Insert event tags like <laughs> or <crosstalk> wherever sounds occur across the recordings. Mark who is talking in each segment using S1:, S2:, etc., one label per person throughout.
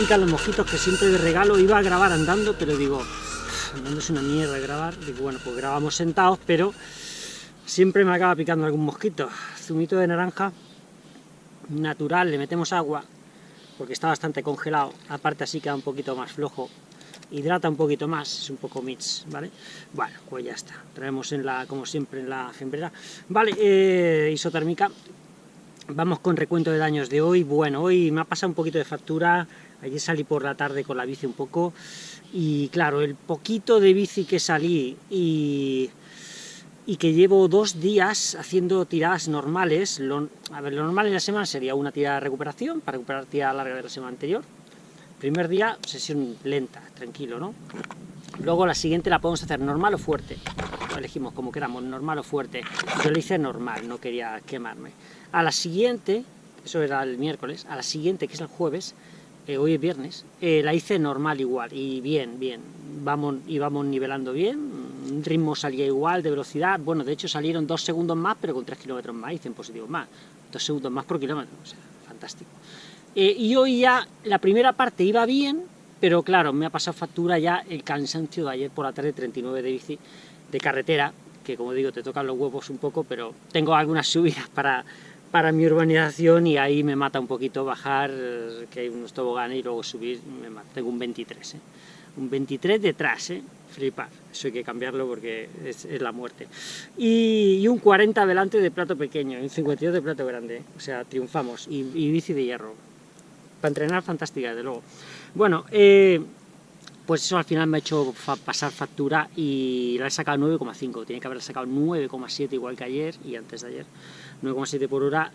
S1: pican los mosquitos que siempre de regalo iba a grabar andando, pero digo, andando es una mierda grabar. Digo, bueno, pues grabamos sentados, pero siempre me acaba picando algún mosquito. Zumito de naranja natural, le metemos agua, porque está bastante congelado, aparte así queda un poquito más flojo, hidrata un poquito más, es un poco mix, ¿vale? Bueno, pues ya está, traemos en la, como siempre en la gembrera. Vale, eh, isotérmica, vamos con recuento de daños de hoy, bueno, hoy me ha pasado un poquito de factura, ayer salí por la tarde con la bici un poco, y claro, el poquito de bici que salí y que llevo dos días haciendo tiradas normales. Lo, a ver, lo normal en la semana sería una tirada de recuperación, para recuperar tirada larga de la semana anterior. Primer día, sesión lenta, tranquilo, ¿no? Luego la siguiente la podemos hacer normal o fuerte. Elegimos como queramos, normal o fuerte. Yo lo hice normal, no quería quemarme. A la siguiente, eso era el miércoles, a la siguiente, que es el jueves, hoy es viernes, eh, la hice normal igual, y bien, bien, vamos, íbamos nivelando bien, ritmo salía igual, de velocidad, bueno, de hecho salieron dos segundos más, pero con tres kilómetros más, hice en positivo más, dos segundos más por kilómetro, o sea, fantástico. Eh, y hoy ya, la primera parte iba bien, pero claro, me ha pasado factura ya el cansancio de ayer por la tarde, 39 de bici, de carretera, que como digo, te tocan los huevos un poco, pero tengo algunas subidas para, para mi urbanización y ahí me mata un poquito bajar, que hay unos toboganes y luego subir, me mata. tengo un 23, ¿eh? un 23 detrás, ¿eh? flipar, eso hay que cambiarlo porque es, la muerte. Y, un 40 delante de plato pequeño, un 52 de plato grande, o sea, triunfamos, y, bici de hierro. Para entrenar, fantástica, de luego. Bueno, eh, pues eso al final me ha hecho pasar factura y la he sacado 9,5, tiene que haberla sacado 9,7 igual que ayer y antes de ayer, 9,7 por hora,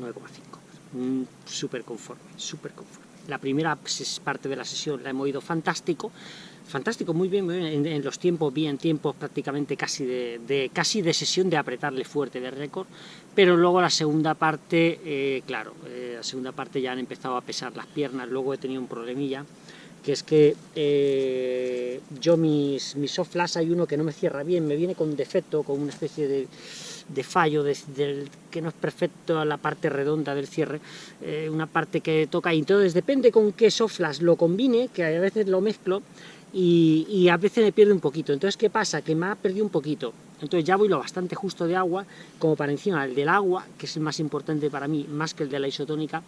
S1: 9,5, súper conforme, súper conforme. La primera parte de la sesión la hemos ido fantástico, fantástico, muy bien, En, los tiempos, bien, tiempos prácticamente casi de, casi de sesión de apretarle fuerte de récord, pero luego la segunda parte, eh, claro, eh, la segunda parte ya han empezado a pesar las piernas, luego he tenido un problemilla, que es que eh, yo mis, mis soft hay uno que no me cierra bien, me viene con defecto, con una especie de, de fallo, que no es perfecto la parte redonda del cierre, una parte que toca, y entonces depende con qué soflas lo combine, que a veces lo mezclo, y, a veces me pierde un poquito. Entonces, ¿qué pasa? Que me ha perdido un poquito. Entonces ya voy lo bastante justo de agua, como para encima el del agua, que es el más importante para mí, más que el de la isotónica,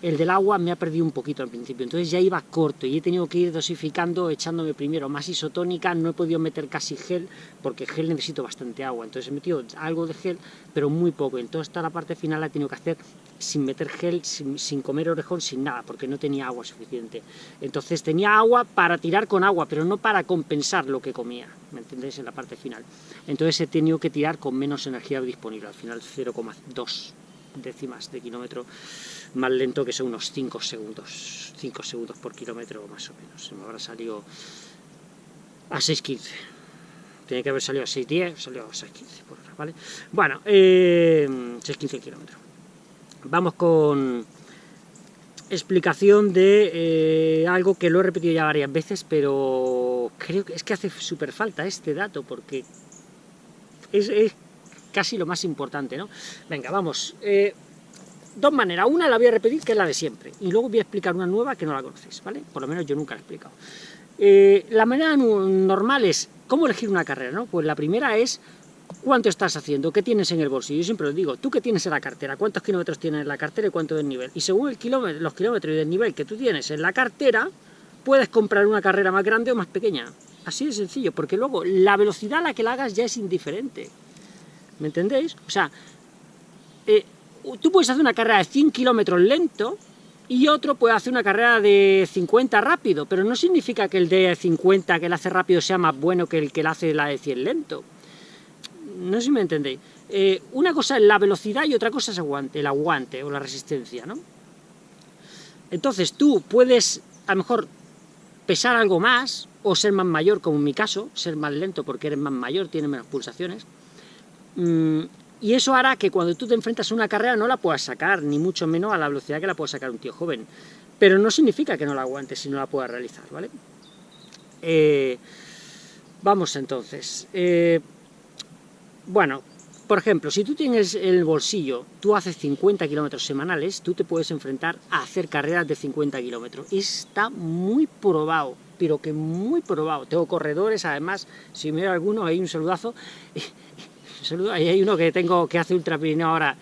S1: el del agua me ha perdido un poquito al principio, entonces ya iba corto y he tenido que ir dosificando, echándome primero más isotónica, no he podido meter casi gel, porque gel necesito bastante agua, entonces he metido algo de gel, pero muy poco, entonces toda la parte final la he tenido que hacer sin meter gel, sin, comer orejón, sin nada, porque no tenía agua suficiente. Entonces tenía agua para tirar con agua, pero no para compensar lo que comía, ¿me entendéis? En la parte final. Entonces he tenido que tirar con menos energía disponible, al final 0,2 décimas de kilómetro más lento que son unos 5 segundos, 5 segundos por kilómetro más o menos, se me habrá salido a 6.15, tiene que haber salido a 6.10, salió a 6.15 por hora, ¿vale? Bueno, eh, 6.15 kilómetros. Vamos con explicación de eh, algo que lo he repetido ya varias veces, pero creo que es que hace súper falta este dato, porque es, casi lo más importante, ¿no? Venga, vamos. Eh, dos maneras. Una la voy a repetir, que es la de siempre, y luego voy a explicar una nueva que no la conocéis, ¿vale? Por lo menos yo nunca la he explicado. Eh, la manera normal es, ¿cómo elegir una carrera, no? Pues la primera es, ¿cuánto estás haciendo? ¿Qué tienes en el bolsillo? Yo siempre lo digo, ¿tú qué tienes en la cartera? ¿Cuántos kilómetros tienes en la cartera y cuánto del nivel? Y según el kilómetro, los kilómetros y el nivel que tú tienes en la cartera, puedes comprar una carrera más grande o más pequeña. Así de sencillo, porque luego la velocidad a la que la hagas ya es indiferente. ¿Me entendéis? O sea, eh, tú puedes hacer una carrera de 100 kilómetros lento y otro puede hacer una carrera de 50 rápido, pero no significa que el de 50 que la hace rápido sea más bueno que el que la hace la de 100 lento. No sé si me entendéis. Eh, una cosa es la velocidad y otra cosa es el aguante o la resistencia, ¿no? Entonces tú puedes, a lo mejor, pesar algo más, o ser más mayor, como en mi caso, ser más lento porque eres más mayor, tienes menos pulsaciones, y eso hará que cuando tú te enfrentas a una carrera no la puedas sacar, ni mucho menos a la velocidad que la puede sacar un tío joven. Pero no significa que no la aguantes si no la puedas realizar, ¿vale? Eh, vamos entonces. Eh, bueno, por ejemplo, si tú tienes el bolsillo, tú haces 50 kilómetros semanales, tú te puedes enfrentar a hacer carreras de 50 kilómetros. Está muy probado, pero que muy probado. Tengo corredores, además, si me alguno, hay un saludazo. Saludo, ahí hay uno que tengo que hace Ultra Pirineo ahora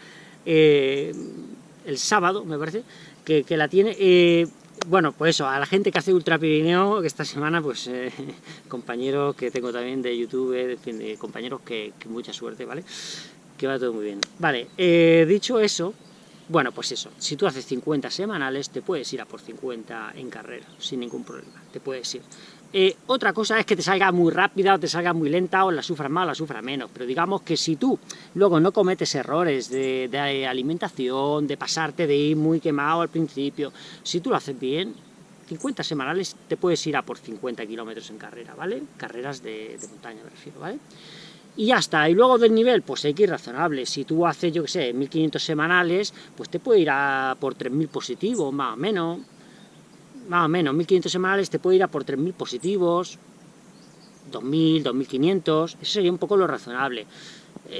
S1: eh, el sábado, me parece, que, la tiene. Eh, bueno, pues eso, a la gente que hace Ultra Pirineo, que esta semana, pues, eh, <laughs> compañeros que tengo también de YouTube, de, compañeros que, mucha suerte, ¿vale? Que va todo muy bien. Vale, dicho eso, bueno, pues eso, si tú haces 50 semanales, te puedes ir a por 50 en carrera, sin ningún problema, te puedes ir. Eh, otra cosa es que te salga muy rápida o te salga muy lenta o la sufras más o la sufras menos, pero digamos que si tú luego no cometes errores de, alimentación, de pasarte de ir muy quemado al principio, si tú lo haces bien, 50 semanales te puedes ir a por 50 kilómetros en carrera, ¿vale? Carreras de, montaña me refiero, ¿vale? Y ya está, y luego del nivel, pues hay que ir razonable, si tú haces, yo que sé, 1500 semanales, pues te puede ir a por 3000 positivos, más o menos, más o menos, 1500 semanales te puede ir a por 3000 positivos, 2000, 2500, eso sería un poco lo razonable.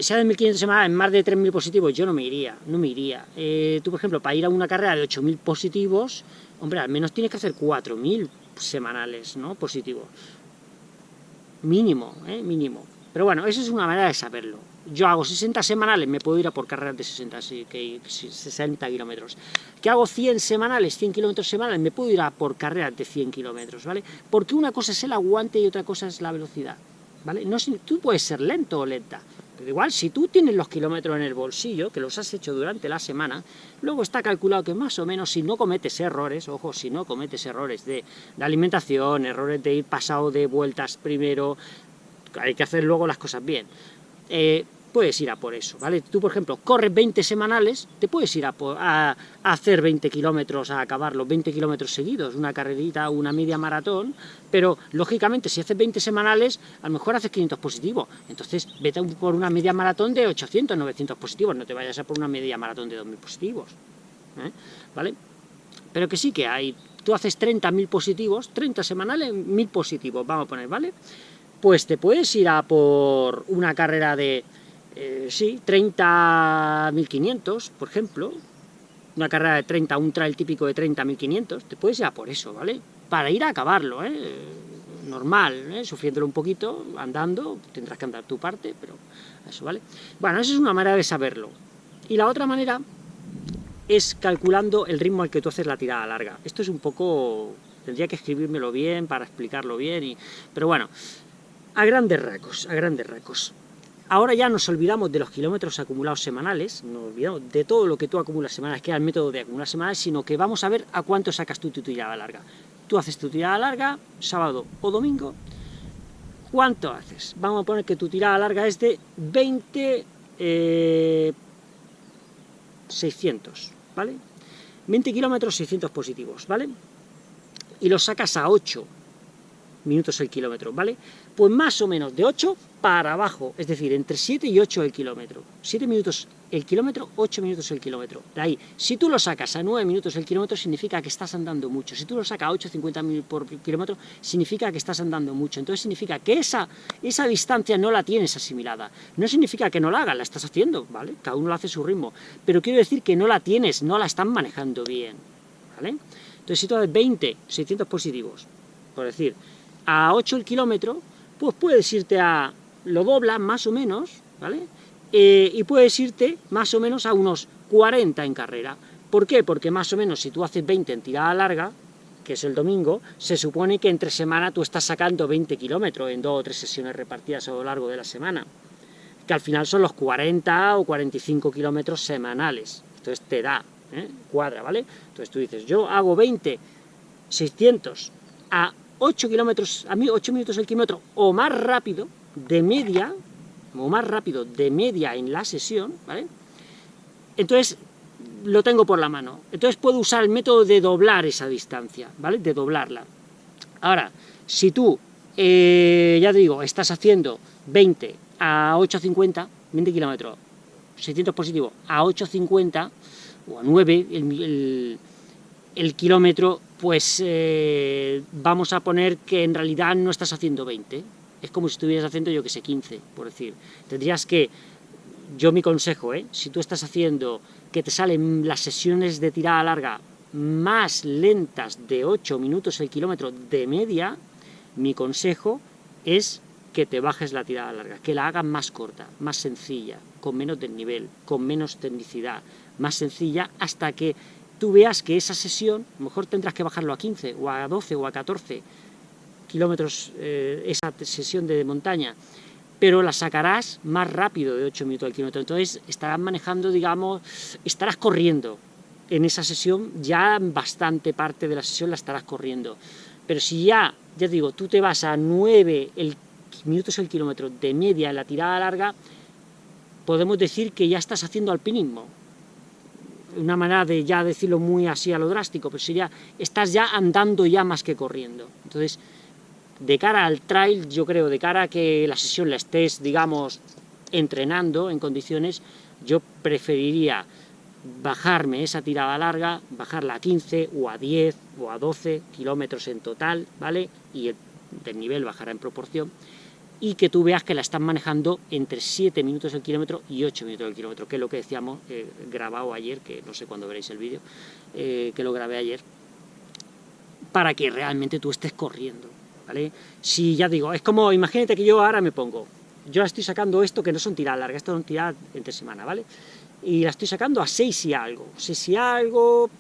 S1: Sea de 1500 semanales, más de 3000 positivos, yo no me iría, no me iría. Eh, tú, por ejemplo, para ir a una carrera de 8000 positivos, hombre, al menos tienes que hacer 4000 semanales, ¿no?, positivos. Mínimo, ¿eh? Mínimo. Pero bueno, eso es una manera de saberlo yo hago 60 semanales, me puedo ir a por carreras de 60, 60 kilómetros. Que hago 100 semanales, 100 kilómetros semanales, me puedo ir a por carreras de 100 kilómetros, ¿vale? Porque una cosa es el aguante y otra cosa es la velocidad, ¿vale? No, tú puedes ser lento o lenta, pero igual, si tú tienes los kilómetros en el bolsillo, que los has hecho durante la semana, luego está calculado que más o menos, si no cometes errores, ojo, si no cometes errores de, de alimentación, errores de ir pasado de vueltas primero, hay que hacer luego las cosas bien, eh, puedes ir a por eso, ¿vale? Tú, por ejemplo, corres 20 semanales, te puedes ir a, hacer 20 kilómetros, a acabarlo, 20 kilómetros seguidos, una carrerita, una media maratón, pero, lógicamente, si haces 20 semanales, a lo mejor haces 500 positivos, entonces vete por una media maratón de 800, 900 positivos, no te vayas a por una media maratón de 2000 positivos, ¿eh? ¿vale? Pero que sí que hay, tú haces 30.000 positivos, 30 semanales, 1.000 positivos, vamos a poner, ¿vale? Pues te puedes ir a por una carrera de eh, sí, 30.500, por ejemplo, una carrera de 30, un trail típico de 30.500, te puedes ir a por eso, ¿vale? Para ir a acabarlo, ¿eh? Normal, ¿eh? Sufriéndolo un poquito, andando, tendrás que andar tu parte, pero eso, ¿vale? Bueno, esa es una manera de saberlo. Y la otra manera es calculando el ritmo al que tú haces la tirada larga. Esto es un poco... tendría que escribírmelo bien para explicarlo bien, y, pero bueno, a grandes rasgos, a grandes rasgos. Ahora ya nos olvidamos de los kilómetros acumulados semanales, nos olvidamos de todo lo que tú acumulas semanales, que es el método de acumular semanales, sino que vamos a ver a cuánto sacas tú tu tirada larga. Tú haces tu tirada larga, sábado o domingo, ¿cuánto haces? Vamos a poner que tu tirada larga es de 20, 600, eh, ¿vale? 20 kilómetros, 600 positivos, ¿vale? Y los sacas a 8 minutos el kilómetro, ¿vale? Pues más o menos de 8 para abajo, es decir, entre 7 y 8 el kilómetro. 7 minutos el kilómetro, 8 minutos el kilómetro. De ahí, si tú lo sacas a 9 minutos el kilómetro, significa que estás andando mucho. Si tú lo sacas a 8,50 por kilómetro, significa que estás andando mucho. Entonces significa que esa, esa distancia no la tienes asimilada. No significa que no la hagas, la estás haciendo, ¿vale? Cada uno lo hace su ritmo. Pero quiero decir que no la tienes, no la están manejando bien, ¿vale? Entonces si tú haces 20, 600 positivos, por decir, a 8 el kilómetro, pues puedes irte a, lo doblas más o menos, ¿vale? Eh, y puedes irte más o menos a unos 40 en carrera. ¿Por qué? Porque más o menos si tú haces 20 en tirada larga, que es el domingo, se supone que entre semana tú estás sacando 20 kilómetros en dos o tres sesiones repartidas a lo largo de la semana, que al final son los 40 o 45 kilómetros semanales. Entonces te da, ¿eh? cuadra, ¿vale? Entonces tú dices, yo hago 20, 600 a 8 kilómetros, a mí 8 minutos el kilómetro, o más rápido, de media, o más rápido de media en la sesión, ¿vale? Entonces, lo tengo por la mano. Entonces puedo usar el método de doblar esa distancia, ¿vale? De doblarla. Ahora, si tú, eh, ya te digo, estás haciendo 20 a 8.50, 20 kilómetros, 600 positivos, a 8.50, o a 9, el, el kilómetro, pues eh, vamos a poner que en realidad no estás haciendo 20, es como si estuvieras haciendo, yo que sé, 15, por decir. Tendrías que yo mi consejo, ¿eh? si tú estás haciendo que te salen las sesiones de tirada larga más lentas de 8 minutos el kilómetro de media, mi consejo es que te bajes la tirada larga, que la hagas más corta, más sencilla, con menos desnivel, con menos tecnicidad, más sencilla, hasta que tú veas que esa sesión, a lo mejor tendrás que bajarlo a 15, o a 12, o a 14 kilómetros, eh, esa sesión de montaña, pero la sacarás más rápido de 8 minutos al kilómetro, entonces estarás manejando, digamos, estarás corriendo, en esa sesión, ya bastante parte de la sesión la estarás corriendo, pero si ya, ya digo, tú te vas a 9 el minutos el kilómetro de media en la tirada larga, podemos decir que ya estás haciendo alpinismo. Una manera de ya decirlo muy así a lo drástico, pero ya estás ya andando ya más que corriendo. Entonces, de cara al trail, yo creo, de cara a que la sesión la estés, digamos, entrenando en condiciones, yo preferiría bajarme esa tirada larga, bajarla a 15 o a 10 o a 12 kilómetros en total, ¿vale? Y el, nivel bajará en proporción, y que tú veas que la están manejando entre 7 minutos el kilómetro y 8 minutos el kilómetro, que es lo que decíamos, eh, grabado ayer, que no sé cuándo veréis el vídeo, eh, que lo grabé ayer, para que realmente tú estés corriendo, ¿vale? Si ya digo, es como, imagínate que yo ahora me pongo, yo estoy sacando esto que no son tiradas largas, esto son tiradas entre semana, ¿vale? Y la estoy sacando a 6 y algo, 6 y algo,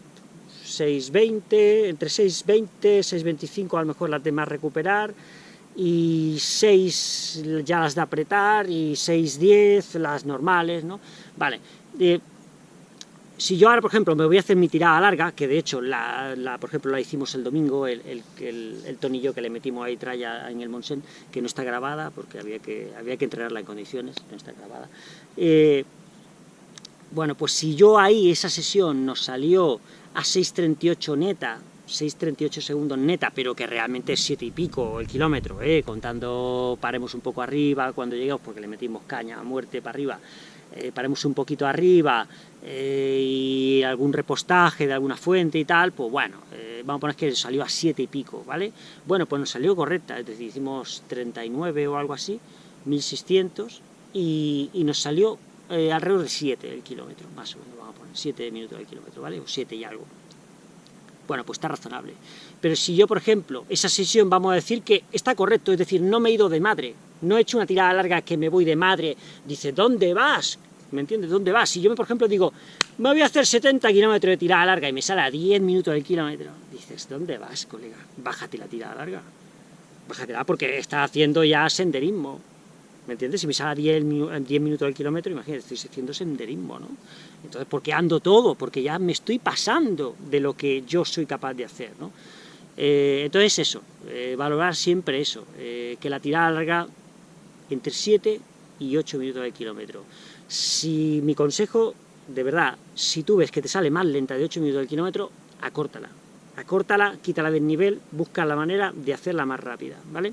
S1: 6.20, entre 6.20, 6.25 a lo mejor las demás recuperar, y 6 ya las de apretar, y 6-10 las normales, ¿no? Vale, eh, si yo ahora, por ejemplo, me voy a hacer mi tirada larga, que de hecho, la, por ejemplo, la hicimos el domingo, el, el, tonillo que le metimos ahí traya en el Monsen, que no está grabada, porque había que, había que entrenarla en condiciones, no está grabada. Eh, bueno, pues si yo ahí, esa sesión, nos salió a 6.38 neta, 6.38 segundos neta, pero que realmente es 7 y pico el kilómetro, ¿eh? contando paremos un poco arriba cuando llegamos, porque le metimos caña a muerte para arriba, eh, paremos un poquito arriba eh, y algún repostaje de alguna fuente y tal, pues bueno, eh, vamos a poner que salió a 7 y pico, ¿vale? Bueno, pues nos salió correcta, es decir, hicimos 39 o algo así, 1600, y, y nos salió eh, alrededor de 7 el kilómetro, más o menos, vamos a poner 7 minutos el kilómetro, ¿vale? O 7 y algo. Bueno, pues está razonable. Pero si yo, por ejemplo, esa sesión vamos a decir que está correcto, es decir, no me he ido de madre, no he hecho una tirada larga que me voy de madre, dice, ¿dónde vas? ¿Me entiendes? ¿Dónde vas? Si yo, por ejemplo, digo, me voy a hacer 70 kilómetros de tirada larga y me sale a 10 minutos el kilómetro, dices, ¿dónde vas, colega? Bájate la tirada larga. Bájatela porque está haciendo ya senderismo. ¿Me entiendes? Si me sale a 10, 10 minutos el kilómetro, imagínate, estoy haciendo senderismo, ¿no? Entonces, ¿por qué ando todo? Porque ya me estoy pasando de lo que yo soy capaz de hacer, ¿no? Eh, entonces eso, eh, valorar siempre eso, eh, que la tirada larga entre 7 y 8 minutos al kilómetro. Si mi consejo, de verdad, si tú ves que te sale más lenta de 8 minutos al kilómetro, acórtala. Acórtala, quítala del nivel, busca la manera de hacerla más rápida, ¿vale?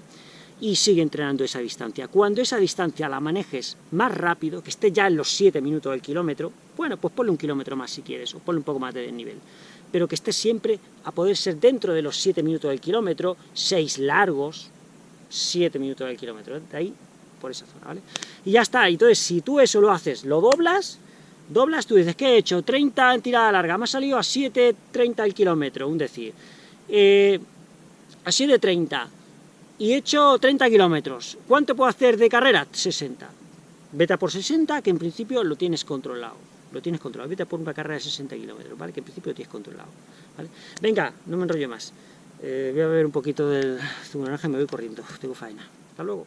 S1: Y sigue entrenando esa distancia. Cuando esa distancia la manejes más rápido, que esté ya en los 7 minutos del kilómetro, bueno, pues ponle un kilómetro más si quieres, o ponle un poco más de desnivel, pero que esté siempre a poder ser dentro de los 7 minutos del kilómetro, 6 largos, 7 minutos del kilómetro, de ahí, por esa zona, ¿vale? Y ya está, entonces si tú eso lo haces, lo doblas, doblas, tú dices, ¿qué he hecho? 30 en tirada larga, me ha salido a 7.30 el kilómetro, un decir. Eh, a 7.30, y he hecho 30 kilómetros. ¿Cuánto puedo hacer de carrera? 60. Vete por 60, que en principio lo tienes controlado. Lo tienes controlado. Vete por una carrera de 60 kilómetros, ¿vale? Que en principio lo tienes controlado. Venga, no me enrollo más. Eh, voy a beber un poquito del zumo naranja y me voy corriendo. Tengo faena. Hasta luego.